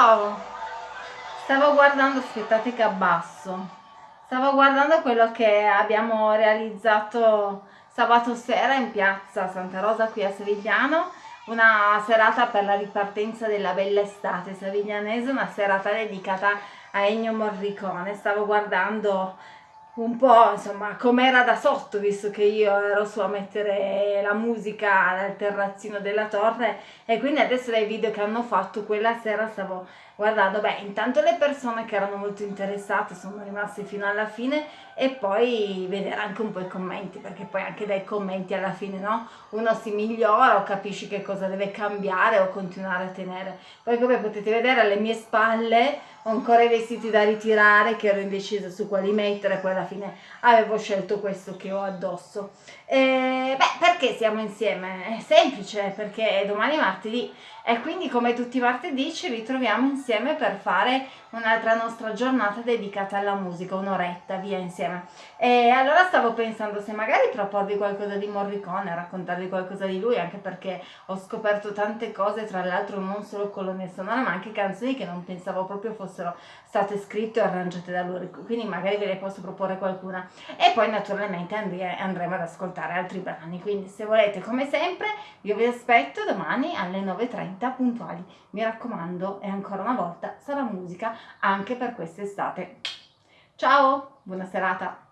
Ciao! Stavo guardando, aspettate che abbasso, stavo guardando quello che abbiamo realizzato sabato sera in piazza Santa Rosa qui a Savigliano, una serata per la ripartenza della bella estate saviglianese, una serata dedicata a Ennio Morricone. Stavo guardando un po' insomma com'era da sotto visto che io ero su a mettere la musica al terrazzino della torre e quindi adesso dai video che hanno fatto quella sera stavo guardando beh intanto le persone che erano molto interessate sono rimaste fino alla fine e poi vedere anche un po' i commenti perché poi anche dai commenti alla fine no? Uno si migliora o capisci che cosa deve cambiare o continuare a tenere. Poi come potete vedere alle mie spalle ho ancora i vestiti da ritirare che ero indecisa su quali mettere poi alla fine avevo scelto questo che ho addosso e, beh perché siamo insieme? è semplice perché domani è martedì e quindi come tutti i martedì ci ritroviamo insieme per fare un'altra nostra giornata dedicata alla musica, un'oretta via insieme. E allora stavo pensando se magari proporvi qualcosa di Morricone, raccontarvi qualcosa di lui, anche perché ho scoperto tante cose, tra l'altro non solo colonne sonore, ma anche canzoni che non pensavo proprio fossero state scritte o arrangiate da lui, quindi magari ve ne posso proporre qualcuna. E poi naturalmente andremo ad ascoltare altri brani, quindi se volete come sempre io vi aspetto domani alle 9.30 puntuali. Mi raccomando, e ancora una volta sarà musica anche per quest'estate. Ciao, buona serata!